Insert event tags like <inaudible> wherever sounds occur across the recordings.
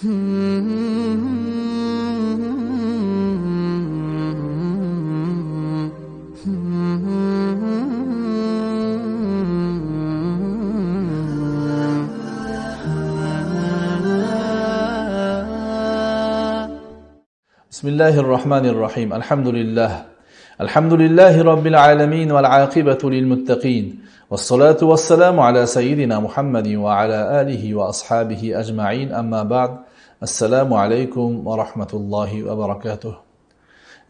بسم الله الرحمن الرحيم. الحمد لله. الحمد لله رب العالمين والعاقبة للمتقين والصلاة والسلام على سيدنا محمد وعلى آله وأصحابه أجمعين أما بعد السلام عليكم ورحمة الله وبركاته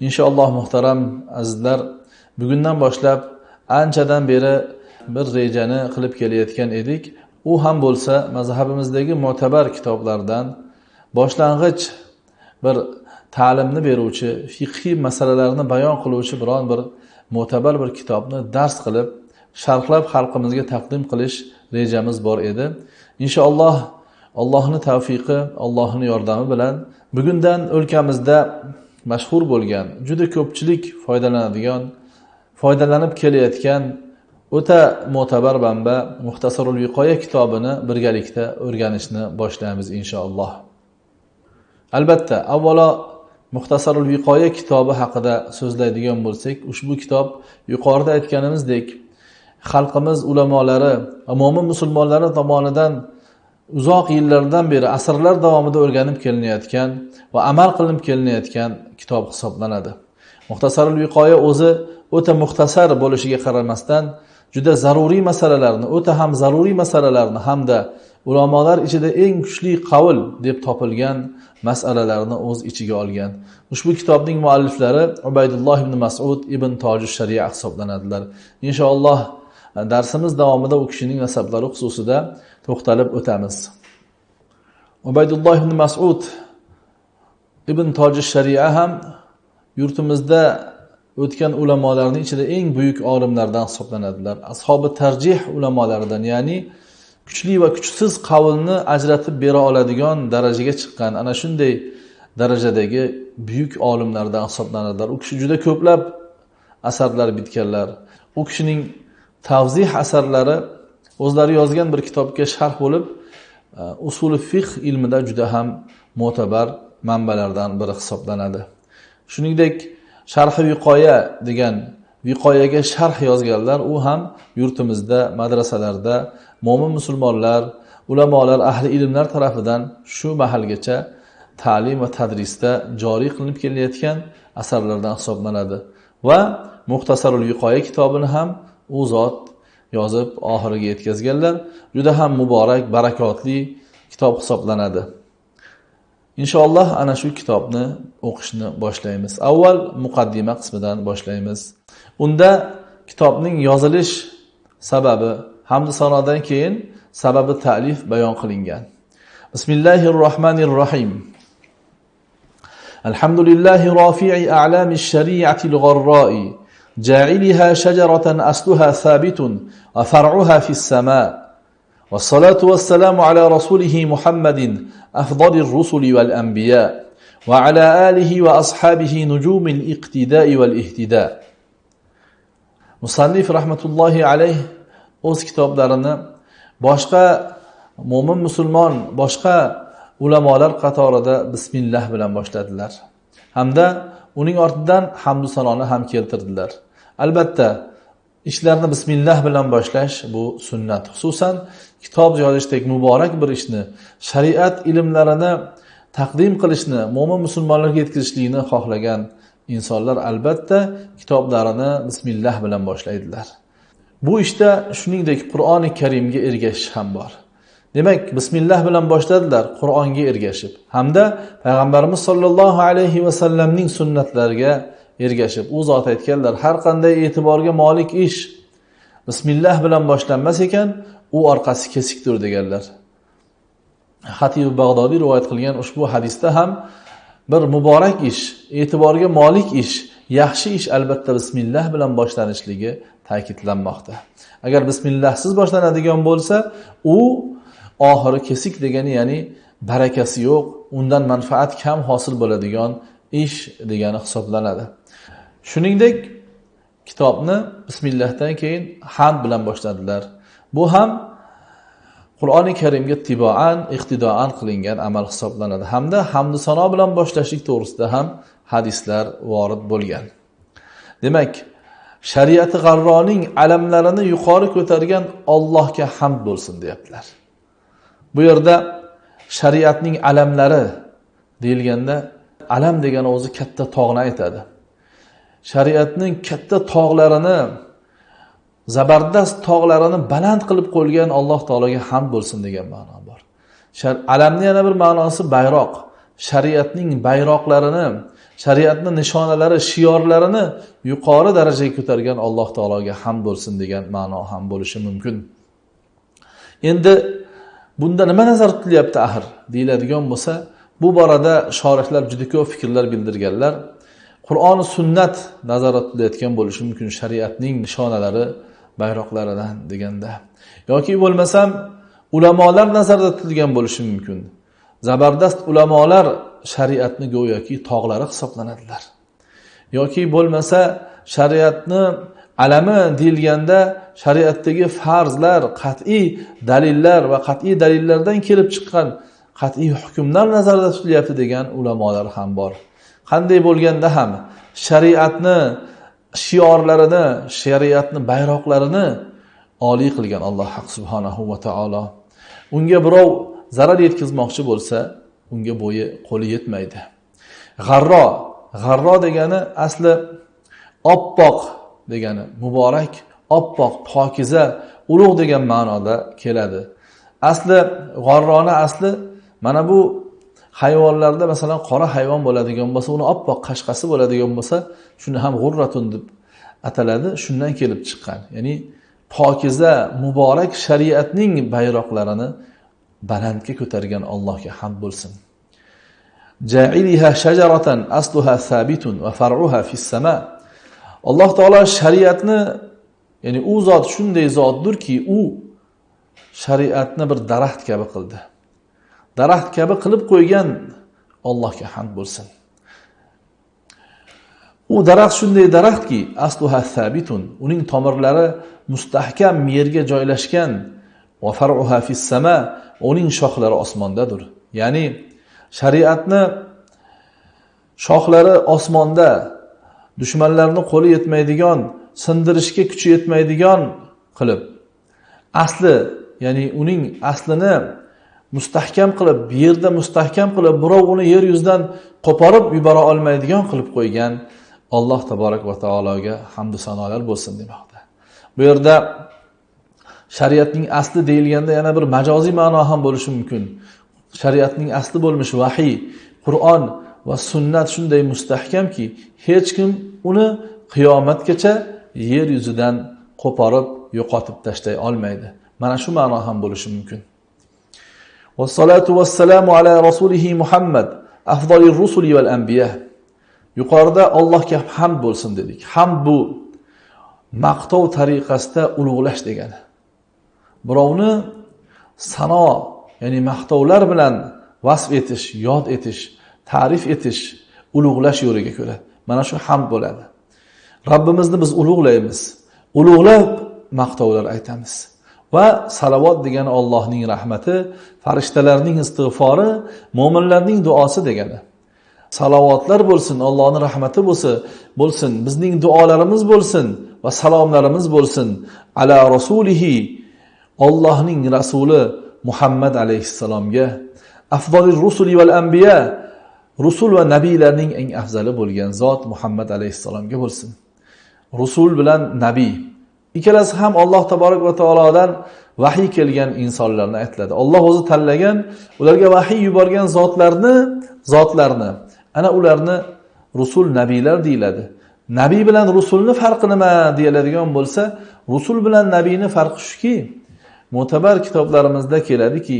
إن شاء الله محترم azizlar bugundan boshlab anchadan beri bir rejani qilib kelayotgan edik u ham bo'lsa mazhabimizdagi mo'tabar kitoblardan boshlang'ich bir ta'limni beruvchi fiqhiy masalalarni bayon qiluvchi biron bir mo'tabar bir kitobni dars qilib sharhlab xalqimizga taqdim qilish rejamiz bor edi. Inshaalloh allohni tavfiqi allohni yordami bilan bugundan o'lkamizda mashhur bo'lgan juda ko'pchilik foydalanadigan foydalanib kelayotgan o'ta mo'tabar manba muxtasarul viqoya kitobini birgalikda o'rganishni boshlaymiz inshaalloh. Albatta avvalo muxtasarul viqoya kitobi haqida so'zlaydigan bo'lsak ushbu kitob yuqorida aytganimizdek xalqimiz ulamolari umumiy musulmonlari tomonidan uzoq yillardan beri asrlar davomida o'rganib kelinayotgan va amal qilinib kelinayotgan kitob hisoblanadi. Muxtasarul viqoya o'zi o'ta muxtasar bo'lishiga qaramasdan juda zaruriy masalalarni o'ta ham zaruriy masalalarni hamda ulamolar ichida eng kuchli qavl deb topilgan masalalarni o'z ichiga olgan. Ushbu kitobning mualliflari ubaydulloh ibn masud ibn toji sharia hisoblanadilar. Inshaalloh darsimiz davomida u kishining nasablari xususida to'xtalib o'tamiz. Ubaydulloh ibn masud ibn toji sharia ham yurtimizda o'tgan ulamolarni ichida eng buyuk olimlardan hisoblanadilar. Ashobi tarjih ulamolaridan ya'ni kuchli va kuchsiz qavlni ajratib bera oladigan darajaga chiqqan. Ana shunday darajadagi buyuk olimlardan hisoblanadilar. U kishi juda ko'plab asarlar bitganlar. U kishining tavzih asarlari o'zlari yozgan bir kitobga sharh bo'lib e, usuli fiqh ilmida juda ham mo'tabar manbalardan biri hisoblanadi. Shuningdek sharhi viqoya degan viqoyaga sharh yozganlar u ham yurtimizda madrasalarda mo'min musulmonlar ulamolar ahli ilmlar tarafidan shu mahalgacha ta'lim va tadrisda joriy qilinib kelayotgan asarlardan hisoblanadi. Va muxtasarul yuqoya kitobini ham u zot yozib oxiriga yetkazganlar juda ham muborak barakotli kitob hisoblanadi. Inshaalloh ana shu kitobni o'qishni boshlaymiz. Avval muqaddima qismidan boshlaymiz. Unda kitobning yozilish sababi hamda sanodan keyin sababi ta'lif bayon qilingan. Bismillahi rohmanir rohim الحمد لله رافع أعلام الشريعة الغراء جاعلها شجرة أصلها ثابت وفرعها في السماء والصلاة والسلام على رسوله محمد أفضل الرسل والأنبياء وعلى آله وأصحابه نجوم الاقتداء والاهتداء مصنف رحمة الله عليه o'z kitoblarini boshqa mo'min musulmon boshqa ulamolar qatorida bismillah bilan boshladilar. Hamda uning ortidan hamdu sanoni ham keltirdilar. Albatta ishlarni bismillah bilan boshlash bu sunnat. Xususan kitob yozishdek muborak bir ishni shariat ilmlarini taqdim qilishni mo'min musulmonlarga yetkazishlikni xohlagan insonlar albatta kitoblarini bismillah bilan boshlaydilar. Bu ishda shuningdek qur'oni karimga ergashish ham bor. Demak bismillah bilan boshladilar qur'onga ergashib. Hamda payg'ambarimiz sollallohu alayhi vasallamning sunnatlariga ergashib. U zot aytganlar har qanday e'tiborga molik ish bismillah bilan boshlanmas ekan u orqasi kesikdir deganlar. Hatib bag'dodiy rivoyat qilgan ushbu hadisda ham bir muborak ish e'tiborga molik ish yaxshi ish albatta bismillah bilan boshlanishligi ta'kidlanmoqda agar bismillahsiz boshlanadigan bo'lsa u oxiri kesik degani ya'ni barakasi yo'q undan manfaat kam hosil bo'ladigan ish degani hisoblanadi. Shuningdek kitobni bismillahdan keyin hamd bilan boshladilar. Bu ham qur'oni karimga tiboan iqtidoan qilingan amal hisoblanadi. Hamda hamdu sano bilan boshlashlik to'g'risida ham hadislar vorid bo'lgan. Demak shariati g'arroning alamlarini yuqori ko'targan ollohga hamd bo'lsin deyaptilar. Bu yerda shariatning alamlari deyilganda alam degani o'zi katta tog'ni aytadi. Shariatning katta tog'larini zabardast tog'larini baland qilib qo'ygan alloh taologa hamd bo'lsin degan ma'no bor. Alamni yana bir ma'nosi bayroq. Shariatning bayroqlarini shariatni nishonalari shiorlarini yuqori darajaga ko'targan alloh taologa ham bo'lsin degan ma'no ham bo'lishi mumkin. Endi bunda nima nazarda tutilyapti axir? Deyiladigan bo'lsa bu borada shorihlar juda ko'p fikrlar bildirganlar qur'oni sunnat nazarda tutilayotgan bo'lishi mumkin shariatning nishonalari bayroqlaridan deganda. Yoki bo'lmasam ulamolar nazarda tutilgan bo'lishi mumkin. Zabardast ulamolar shariatni go'yoki tog'lari hisoblanadilar. Yoki bo'lmasa shariatni alami deyilganda shariatdagi farzlar qat'iy dalillar va qat'iy dalillardan kelib chiqqan qat'iy hukmlar nazarda tutilyapti degan ulamolar ham bor. Qanday bo'lganda ham shariatni shiorlarini shariatni bayroqlarini oliy qilgan alloh subhanahu va taolo unga birov zarar yetkazmoqchi bo'lsa unga bo'yi qo'li yetmaydi. G'arro g'arro degani asli oppoq degani muborak oppoq pokiza ulug' degan ma'noda keladi. Asli g'arroni asli mana bu hayvonlarda masalan qora hayvon bo'ladigan bo'lsa uni oppoq qashqasi bo'ladigan bo'lsa shuni ham g'urratun deb ataladi shundan kelib chiqqan. Ya'ni pokiza muborak shariatning bayroqlarini balandga ko'targan allohga hamd bo'lsin. Shajaratan asluha sabitun va far'uha fis sama. Alloh taolo shariatni ya'ni u zot shunday zotdirki u shariatni bir daraxt kabi qildi. Daraxt kabi qilib qo'ygan allohga hamd bo'lsin. U daraxt shunday daraxtki asluha sabitun uning tomirlari mustahkam yerga joylashgan va faruha fis sama uning shoxlari osmondadir. Ya'ni shariatni shoxlari osmonda dushmanlarni qo'li yetmaydigan sindirishga kuchi yetmaydigan qilib asli ya'ni uning aslini mustahkam qilib yerda mustahkam qilib birov uni yer yuzidan qo'porib yubora olmaydigan qilib qo'ygan alloh taborak va taologa hamdu sanolar bo'lsin demoqda. Bu yerda shariatning asli deyilganda yana bir majoziy ma'no ham bo'lishi mumkin. Shariatning asli bo'lmish vahiy qur'on va sunnat shunday mustahkamki hech kim uni qiyomatgacha yer yuzidan qo'porib yo'qotib tashlay olmaydi. Mana shu ma'no ham bo'lishi mumkin. Vassalatu vassalamu ala rasulihi muhammad afzoli rusuli val anbiya. Yuqorida allohga hamd bo'lsin dedik. Ham bu maqtov tariqasida ulug'lash degani. Birovni sano ya'ni maqtovlar bilan vasf etish yod etish ta'rif etish ulug'lash yo'liga ko'ra mana shu hamd bo'ladi. Robbimizni biz ulug'laymiz. Ulug'lab maqtovlar aytamiz. Va salovat degani ollohning rahmati farishtalarning istig'fori mo'minlarning duosi degani. Salovatlar bo'lsin ollohni rahmati bo'lsa bo'lsin bizning duolarimiz bo'lsin va salomlarimiz bo'lsin. Ala rasulihi Allohning rasuli muhammad alayhissalomga afzolil rusuli val anbiya rusul va nabiylarning eng afzali bo'lgan zot muhammad alayhissalomga bo'lsin. Rusul bilan nabiy ikkalasi ham alloh taborak va taolodan vahiy kelgan insonlarni aytiladi Alloh o'zi tanlagan ularga vahiy yuborgan zotlarni zotlarni ana ularni rusul nabiylar deyiladi. Nabiy bilan rusulni farqi nima deyiladigan bo'lsa rusul bilan nabiyni farqi shuki mo'tabar kitoblarimizda keladiki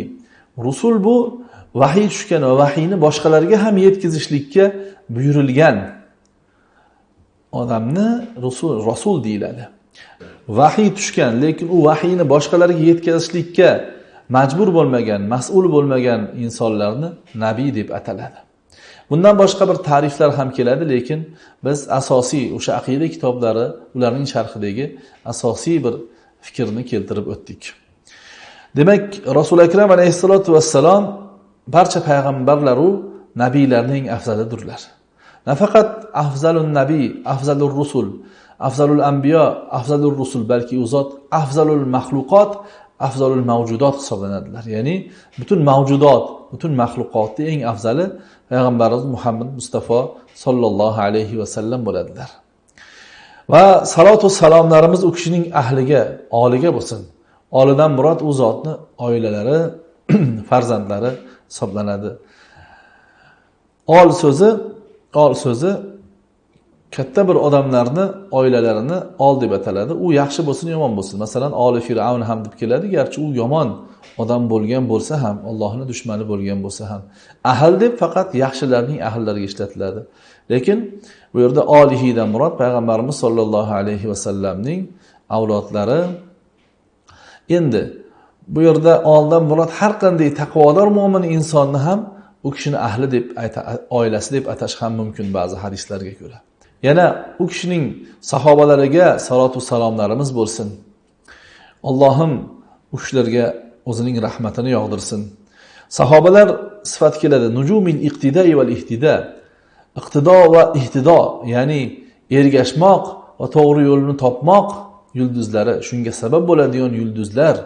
rusul bu vahiy tushgan va vahiyni boshqalarga ham yetkazishlikka buyurilgan odamni rusul rasul deyiladi. Vahiy tushgan lekin u vahiyni boshqalarga yetkazishlikka majbur bo'lmagan mas'ul bo'lmagan insonlarni nabiy deb ataladi. Bundan boshqa bir ta'riflar ham keladi lekin biz asosiy o'sha aqida kitoblari ularning sharhidagi asosiy bir fikrni keltirib o'tdik. Demak rasuli akram alayhissalotu vassalom barcha payg'ambarlaru nabiylarning afzalidirlar nafaqat afzalun nabiy afzalur rusul afzalul ambiyo afzalur rusul balki u zot afzalul maxluqot afzalul mavjudot hisoblanadilar. Ya'ni butun mavjudot butun maxluqotni eng afzali payg'ambarimiz muhammad mustafa sollallohu alayhi vasallam bo'ladilar. Va salotu salomlarimiz u kishining ahliga oliga bo'lsin. Olidan murod u zotni oilalari <clears throat> farzandlari hisoblanadi. Ol so'zi ol so'zi katta bir odamlarni oilalarini ol deb ataladi. U yaxshi bo'lsin yomon bo'lsin. Masalan oli fir'avn ham deb keladi. Garchi u yomon odam bo'lgan bo'lsa ham allohni dushmani bo'lgan bo'lsa ham. Ahl deb faqat yaxshilarning ahllariga ishlatiladi. Lekin bu yerda olihidan murod payg'ambarimiz sollallohu alayhi vasallamning avlodlari endi bu yerda oldin murod har qanday taqvodor mo'min insonni ham u kishini ahli deb oilasi deb atash ham mumkin ba'zi hadislarga ko'ra. Yana u kishining sahobalariga salotu salomlarimiz bo'lsin. Allohim u kishilarga o'zining rahmatini yog'dirsin. Sahobalar sifati keladi nujumil iqtidai val ihtida iqtido va ihtido ya'ni ergashmoq va to'g'ri yo'lni topmoq yulduzlari shunga sabab bo'ladigan yulduzlar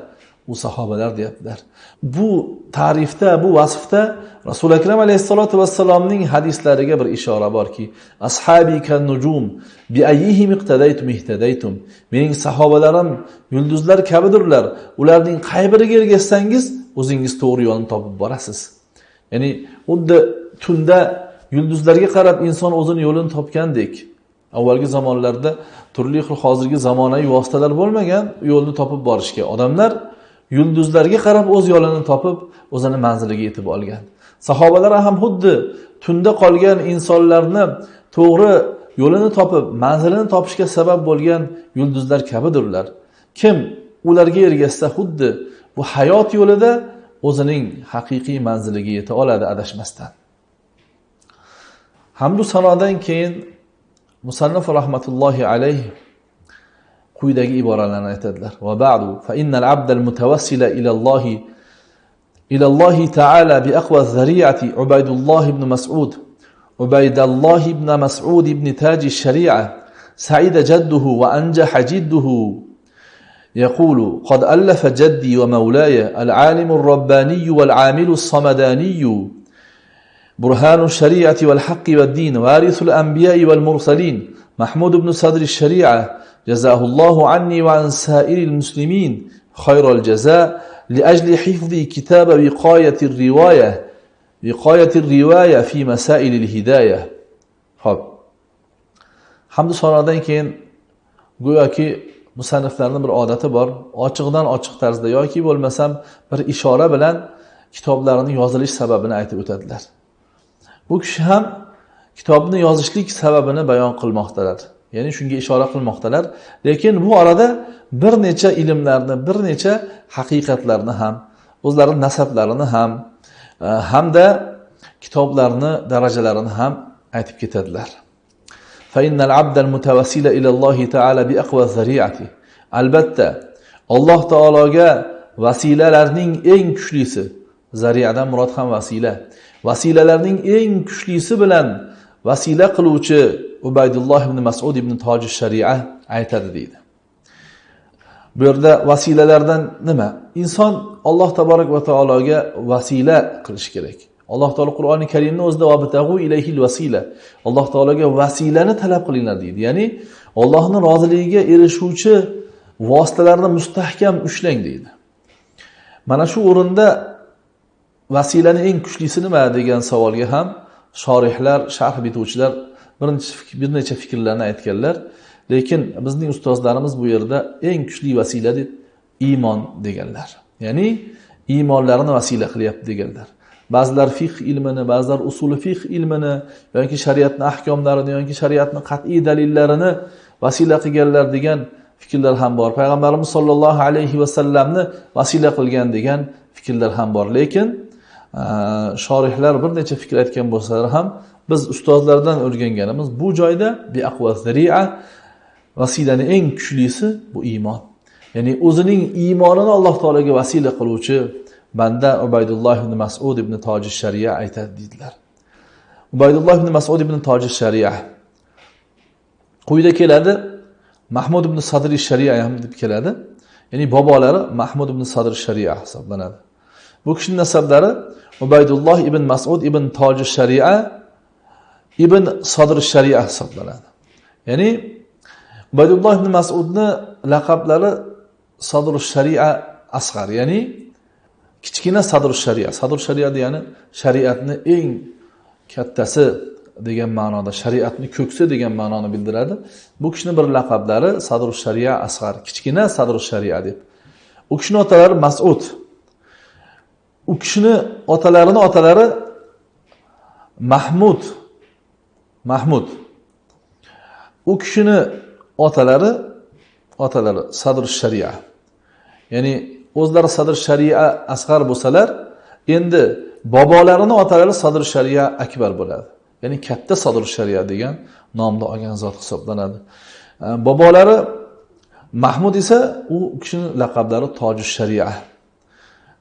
u sahobalar deyaptilar. Bu ta'rifda bu vasfda rasuli akram alayhissalotu vassalomning hadislariga bir ishora borki ashabi kan nujum bi ayyihim iqtadaytum ihtadaytum. Mening sahobalarim yulduzlar kabidirlar. Ularning qay biriga ergashsangiz o'zingiz to'g'ri yo'lni topib borasiz. Ya'ni xuddi tunda yulduzlarga qarab inson o'zini yo'lini topgandek avvalgi zamonlarda turli xil hozirgi zamonaviy vositalar bo'lmagan yo'lni topib borishga odamlar yulduzlarga qarab o'z yo'lini topib o'zini manziliga yetib olgan. Sahobalar ham xuddi tunda qolgan insonlarni to'g'ri yo'lini topib manzilini topishga sabab bo'lgan yulduzlar kabidirlar. Kim ularga ergashsa xuddi bu hayot yo'lida o'zining haqiqiy manziliga yeta oladi adashmasdan. Hamdu sanodan keyin musannif rahmatullohi alayhi quyidagi iboralarni aytadilar va ba'du fa innal abdal mutawassila ila Allohi الله تعالى بأقوى الذريعة عبيد الله بن مسعود. عبيد الله بن مسعود بن تاج الشريعة. سعيد جده وأنجح جده. يقول قد ألف جدي ومولاي العالم الرباني والعامل الصمداني برهان الشريعة والحق والدين وارث الأنبياء والمرسلين محمود بن صدر الشريعة جزاه الله عني وعن سائر المسلمين خير الجزاء لأجل حفظ كتاب وقاية الرواية وقاية الرواية في مسائل الهداية hop hamdu sanodan keyin go'yoki musanniflarni bir odati bor ochiqdan ochiq tarzda yoki bo'lmasam bir ishora bilan kitoblarini yozilish sababini aytib o'tadilar Bu kishi ham kitobni yozishlik sababini bayon qilmoqdalar. Ya'ni shunga ishora qilmoqdalar. Lekin bu orada bir necha ilmlarni bir necha haqiqatlarni ham o'zlarini nasablarini ham e, hamda kitoblarni darajalarini ham aytib ketadilar. Albatta alloh taologa vasilalarning eng kuchlisi zariyadan murod ham vasila. Vasilalarning eng kuchlisi bilan vasila qiluvchi ubaydulloh ibn masud ibn toji sharia aytadi deydi. Bu yerda vasilalardan nima? Inson alloh taborak va taologa vasila qilishi kerak. Alloh taolo qur'oni karimni o'zida ilayhil vasila alloh taologa vasilani talab qilinglar deydi. Ya'ni ollohni roziligiga erishuvchi vositalarni mustahkam ushlang deydi. Mana shu o'rinda vasilani eng kuchlisi nima degan savolga ham shorihlar sharh bituvchilar bir necha fikrlarni aytganlar. Lekin bizning ustozlarimiz bu yerda eng kuchli vasila deb iymon deganlar. Ya'ni iymonlarini vasila qilyapti deganlar. Ba'zilar fiqh ilmini ba'zilar usuli fiqh ilmini yoki shariatni ahkomlarini yoki shariatni qat'iy dalillarini vasila qilganlar degan fikrlar ham bor. Payg'ambarimiz sollallohu alayhi vasallamni vasila qilgan degan fikrlar ham bor. Lekin shorihlar bir necha fikr aytgan bo'lsalar ham biz ustozlardan o'rganganimiz bu joyda vasilani eng kuchlisi bu iymon. Ya'ni o'zining iymonini alloh taologa vasila qiluvchi banda ubaydulloh ibn masud ibn toji shariya aytadi deydilar ubaydulloh ibn masud ibn toji shariya quyida keladi mahmud ibn sadri shariya ham deb keladi. Ya'ni bobolari mahmud ibn sadr shariya hisoblanadi. Bu kishini nasablari ubaydulloh ibn masud ibn toji sharia ibn sodir sharia hisoblanadi. Ya'ni ubaydulloh ibn masudni laqablari sodir sharia asg'ar. Ya'ni kichkina sadr sharia sadr sharia degani shariatni eng kattasi degan ma'noda shariatni ko'ksi degan ma'noni bildiradi. Bu kishini bir laqablari sadr shariya asg'ar kichkina sadr shariya deb. U kishini otalari masud. U kishini otalarini otalari mahmud. Mahmud. U kishini otalari otalari sadr shariya ya'ni o'zlari sadr shariya asg'ar bo'lsalar endi bobolarini otalari sadr shariya akbar bo'ladi. Ya'ni katta sadr shariya degan nomni olgan zot hisoblanadi. Bobolari mahmud esa u kishini laqablari toji shariya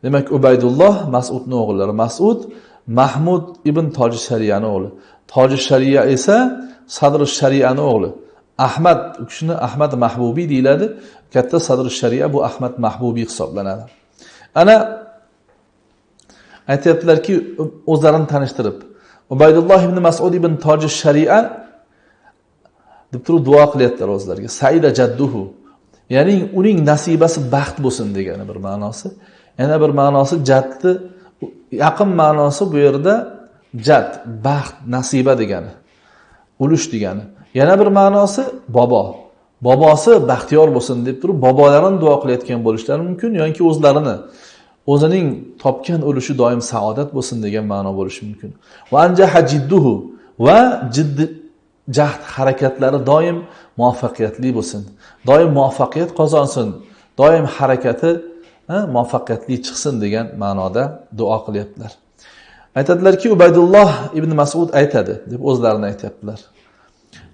demak ubaydulloh masudni o'g'illari masud mahmud ibn toji shariyani o'g'li. Toji shariya esa sadri shariyani o'g'li. Ahmad u kishini ahmad mahbubiy deyiladi. Katta sadri shariya bu ahmad mahbubiy hisoblanadi. Ana aytyaptilarki o'zlarini tanishtirib ubaydulloh ibn masud ibn toji shariya deb turib duo qilyaptilar o'zlariga. Saida jadduhu. Ya'ni uning nasibasi baxt bo'lsin degani bir ma'nosi. Yana bir ma'nosi jadni yaqin ma'nosi bu yerda jad baxt nasiba degani ulush degani. Yana bir ma'nosi bobo. Bobosi baxtiyor bo'lsin deb turib bobolarini duo qilayotgan bo'lishlari mumkin yoki o'zlarini o'zining topgan ulushi doim saodat bo'lsin degan ma'no bo'lishi mumkin. Va anjaha jidduhu va jiddi jahd harakatlari doim muvaffaqiyatli bo'lsin doim muvaffaqiyat qozonsin doim harakati muvaffaqiyatli chiqsin degan ma'noda duo qilyaptilar. Aytadilarki ubaydulloh ibn masud aytadi deb o'zlarini aytyaptilar.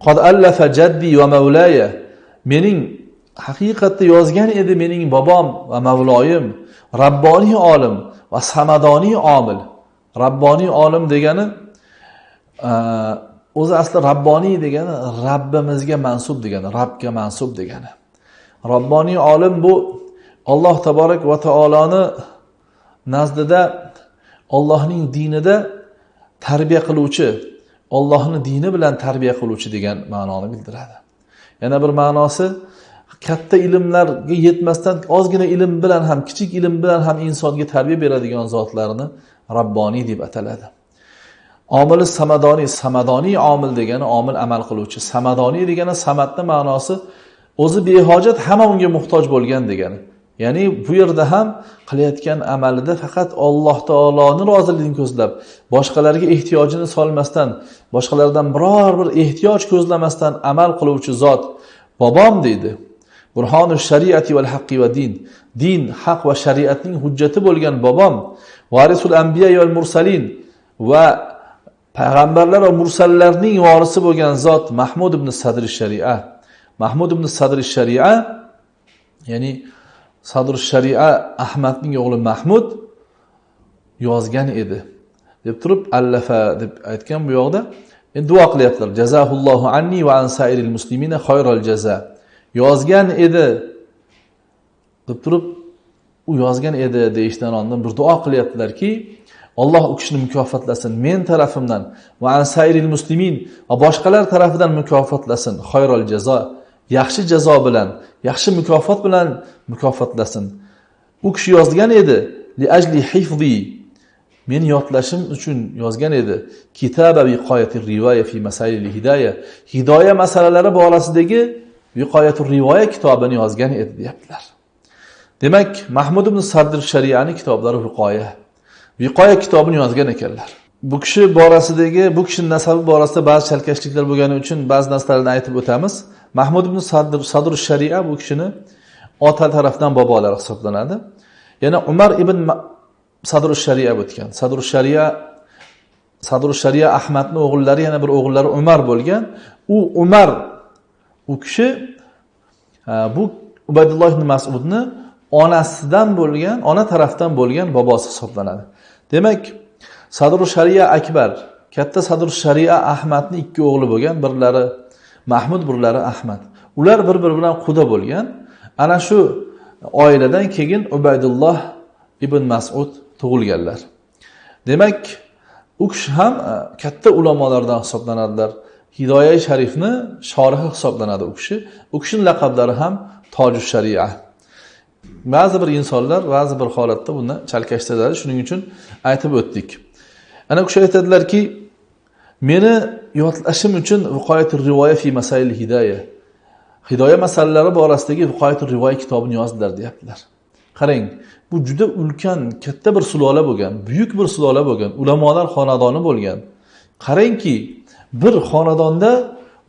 Qod allafa jaddi va mavlaya mening haqiqatda yozgan edi mening bobom va mavloyim rabboniy olim va samadoniy omil. Rabboniy olim degani o'zi asli rabboniy degani rabbimizga mansub degani rabbga mansub degani. Rabboniy olim bu alloh taborak va taoloni nazdida ollohning dinida tarbiya qiluvchi ollohni dini bilan tarbiya qiluvchi degan ma'noni bildiradi. Yana bir ma'nosi katta ilmlarga yetmasdan ozgina ilm bilan ham kichik ilm bilan ham insonga tarbiya beradigan zotlarni rabboniy deb ataladi. Omili samadoniy samadoniy omil degani omil amal qiluvchi. Samadoniy degani samatni ma'nosi o'zi behojat hamma unga muhtoj bo'lgan degani. Ya'ni bu yerda ham qilayotgan amalida faqat alloh taoloni roziligini ko'zlab boshqalarga ehtiyojini solmasdan boshqalardan biror bir ehtiyoj ko'zlamasdan amal qiluvchi zot bobom deydi. Burhonu shariati val haqqi va din. Din haq va shariatning hujjati bo'lgan bobom varisul ambiya val mursalin va payg'ambarlar va mursallarning vorisi bo'lgan zot mahmud ibn sadri sharia. Mahmud ibn sadri sharia ya'ni sadr sharia ahmadning o'g'li mahmud yozgan edi. Deb turib allafa deb aytgan bu yoqda endi duo qilyaptilar. Jazahullohu anni va an sairil muslimina xayral jaza. Yozgan edi. Deb turib u yozgan edi deyishdan oldin bir duo qilyaptilarki Alloh u kishini mukofotlasin men tarafimdan va an sairil muslimin va boshqalar tarafidan mukofotlasin xayral jazo. Yaxshi jazo bilan yaxshi mukofot bilan mukofotlasin. U kishi yozgan edi li ajli hifzi. Men yodlashim uchun yozgan edi kitaba viqoyatir rivoya fi masail hidoya. Hidoya masalalari borasidagi viqoyatur rivoya kitobini yozgan edi deyaptilar. Demak mahmud ibn sadr shariyani kitoblari viqoya viqoya kitobini yozgan ekanlar. Bu kishi borasidagi bu kishini nasabi borasida ba'zi chalkashliklar bo'lgani uchun ba'zi narsalarni aytib o'tamiz. Mahmud ibn sadr sadr sharia bu kishini ota tarafdan bobolari hisoblanadi. Yana umar ibn sadr sharia o'tgan. Sadr sharia sadr sharia ahmadni o'g'illari yana bir o'g'illari umar bo'lgan. U umar u kishi e, bu ubaydulloh ibn masudni onasidan bo'lgan ona tarafdan bo'lgan bobosi hisoblanadi. Demak sadru shariya akbar katta sadru shariya ahmadni ikki o'g'li bo'lgan birlari mahmud birlari ahmad. Ular bir biri bilan quda bo'lgan. Ana shu oiladan keyin ubaydulloh ibn masud tug'ilganlar. Demak u kishi ham e, katta ulamolardan hisoblanadilar. Hidoya sharifni shorihi hisoblanadi u kishi. U kishini laqablari ham toju sharia. Ba'zi bir insonlar ba'zi bir holatda buni chalkashtiradi. Shuning uchun aytib o'tdik. Ana u kishi aytadilarki meni yodlashim uchun viqoyat rivoya fi masail hidoya. Hidoya masalalari borasidagi viqoyat rivoya kitobini yozdilar deyaptilar. Qarang bu juda ulkan katta bir sulola bo'lgan buyuk bir sulola bo'lgan ulamolar xonadoni bo'lgan. Qarangki bir xonadonda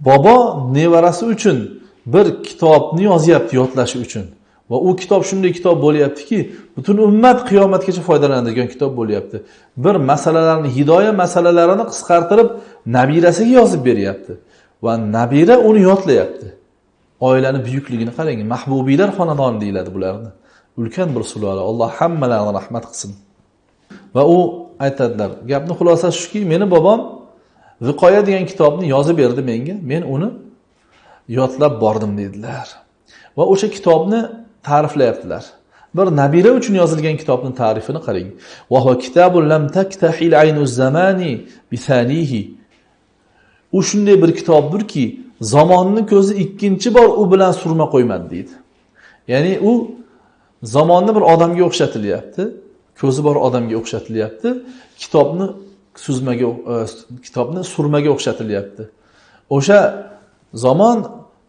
bobo nevarasi uchun bir kitobni yozyapti yodlashi uchun. Va u kitob shunday kitob bo'lyaptiki butun ummat qiyomatgacha foydalanadigan kitob bo'lyapti. Bir masalalarni hidoya masalalarini qisqartirib nabirasiga yozib beryapti. Va nabira uni yodlayapti. Oilani buyukligini qarang mahbubiylar xonadoni deyiladi bularni. Ulkan bir sulola alloh hammalarini rahmat qilsin. Va u aytadilar gapni xulosasi shuki meni bobom viqoya degan kitobni yozib berdi menga. Men uni yodlab bordim dedilar. Va o'sha kitobni ta'riflayaptilar. Bir nabira uchun yozilgan kitobni ta'rifini qarang. U shunday bir kitobdirki zamonni ko'zi ikkinchi bor u bilan surma qo'ymadi deydi. Ya'ni u zamonni bir odamga o'xshatilyapti ko'zi bor odamga o'xshatilyapti kitobni suzmaga e, kitobni surmaga o'xshatilyapti. O'sha zamon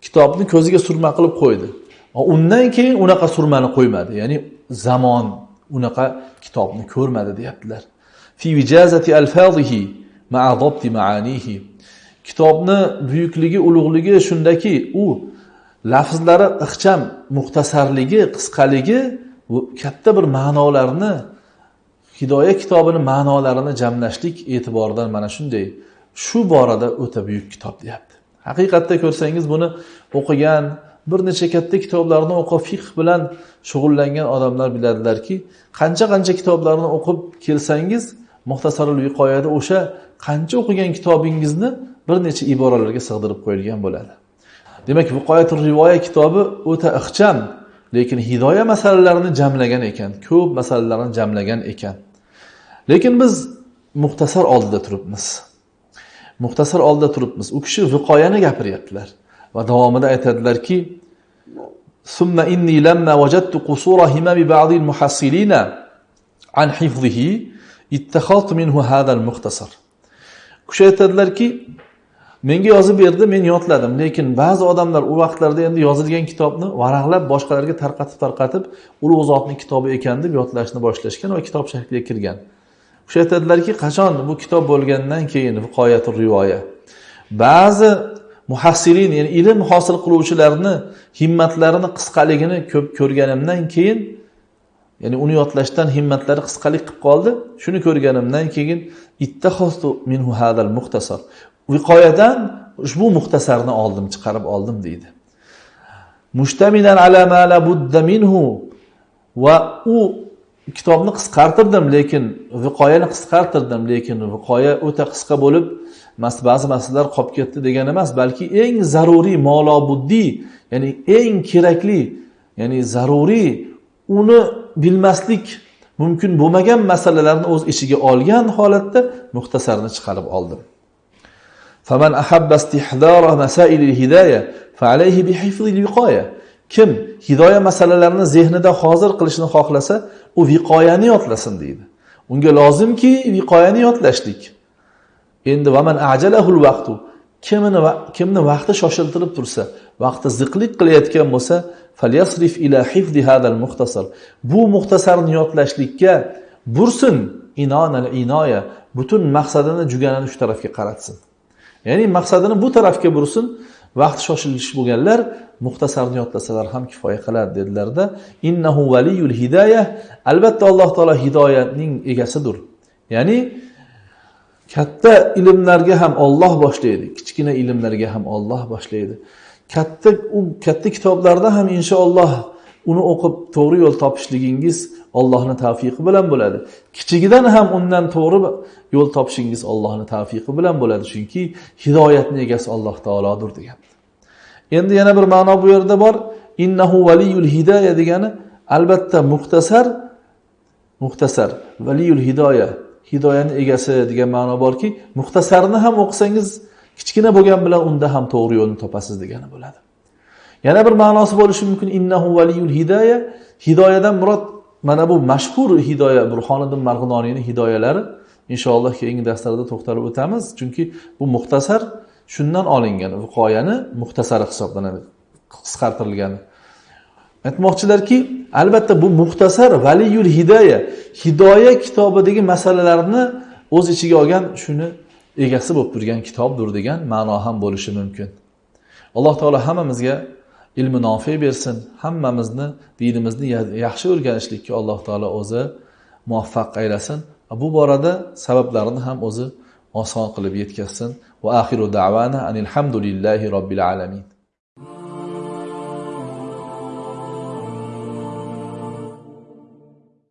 kitobni ko'ziga surma qilib qo'ydi. Undan keyin unaqa surmani qo'ymadi. Ya'ni zamon unaqa kitobni ko'rmadi deyaptilar. Fi vijazati alfazihi ma'a ma'anihi. Kitobni buyukligi ulug'ligi shundaki u lafzlari ixcham muxtasarligi qisqaligi katta bir ma'nolarni hidoya kitobini ma'nolarini jamlashlik e'tiboridan mana shunday. Shu borada o'ta buyuk kitob deyapti. Haqiqatda ko'rsangiz buni o'qigan bir necha katta kitoblarni o'qib fiqh bilan shug'ullangan odamlar biladilarki qancha qancha kitoblarni o'qib kelsangiz muxtasarul viqoyada o'sha qancha o'qigan kitobingizni bir necha iboralarga sig'dirib qo'yilgan bo'ladi. Demak viqoyatul rivoya kitobi o'ta ixcham lekin hidoya masalalarini jamlagan ekan ko'p masalalarni jamlagan ekan. Lekin biz muxtasar oldida turibmiz. Muxtasar oldida turibmiz. U kishi viqoyani gapiryaptilar. va davomida aytadilarki summa inni lamma wajadtu qusura himami al muhassilina an hifzihi ittakhaltu minhu hadha al-muxtasar kishi aytadilarki menga yozib berdi men yodladim lekin ba'zi odamlar u vaqtlarda endi yozilgan kitobni varaqlab boshqalarga tarqatib tarqatib ulug' zotni kitobi ekan deb yodlashni boshlashgan va kitob shakliga kirgan. O'sha aytadilarki qachon bu kitob bo'lgandan keyin? Viqoyatul rivoya. Ba'zi muhassirin ya'ni ilm hosil qiluvchilarni himmatlarini qisqaligini ko'p ko'rganimdan keyin ya'ni uni yodlashdan himmatlari qisqalik qilib qoldi. Shuni ko'rganimdan keyin minhu hadal muxtasar. Viqoyadan ushbu muxtasarni oldim chiqarib oldim deydi. Mushtamilan ala ma la budda minhu. Va u kitobni qisqartirdim lekin viqoyani qisqartirdim lekin viqoya o'ta qisqa bo'lib ba'zi masalalar qolib ketdi degani emas balki eng zaruriy molobuddiy ya'ni eng kerakli ya'ni zaruriy uni bilmaslik mumkin bo'lmagan masalalarni o'z ichiga olgan holatda muxtasarni chiqarib oldim فمن أحب استحضار مسائل الهداية فعليه بحفظ الوقاية kim hidoya masalalarini zehnida hozir qilishni xohlasa u viqoyani yodlasin deydi unga lozimki viqoyani yodlashlik Endi vaman ajalahul vaqtu. Kimini kimni vaqti shoshiltirib tursa vaqti ziqlik qilayotgan bo'lsa falyasrif ila hifdi hadal muxtasar. Bu muxtasarni yodlashlikka bursin inonal inoya butun maqsadini juganini shu tarafga qaratsin. Ya'ni maqsadini bu tarafga bursin vaqti shoshilish bo'lganlar muxtasarni yodlasalar ham kifoya qiladi dedilarda innahu valiyul hidoya albatta alloh taolo hidoyatning egasidir ya'ni katta ilmlarga ham olloh boshlaydi kichkina ilmlarga ham olloh boshlaydi katta u katta kitoblarda ham inshaalloh uni o'qib to'g'ri yo'l topishligingiz Allohning tavfiqi bilan bo'ladi. Kichigidan ham undan to'g'ri yo'l topishingiz Allohning tavfiqi bilan bo'ladi, chunki hidoyatning egasi Alloh taolodir degan. Endi yana bir ma'no bu yerda bor. Innahu valiyul hidoya degani albatta muxtasar muxtasar valiyul hidoya hidoyani egasi degan ma'no borki, muxtasarni ham o'qisangiz kichkina bo'lgan bilan unda ham to'g'ri yo'lni topasiz degani bo'ladi. Yana bir ma'nosi bo'lishi mumkin innahu valiyul hidoya. Hidoyadan murod mana bu mashhur hidoya burxoniddin marg'inoniyni hidoyalari. Inshaalloh keyingi darslarda to'xtalib o'tamiz chunki bu muxtasar shundan olingan viqoyani muxtasari hisoblanadi qisqartirilgani aytmoqchilarki albatta bu muxtasar valiyul hidoya hidoya kitobidagi masalalarni o'z ichiga olgan shuni egasi bo'lib turgan kitobdir degan ma'no ham bo'lishi mumkin. Alloh taolo hammamizga ilmi nofe bersin hammamizni dinimizni yaxshi o'rganishlikka alloh taolo o'zi muvaffaq aylasin. Bu borada sabablarini ham o'zi oson qilib yetkazsin. Va axiru davana anilhamdulillahi robbil alamin.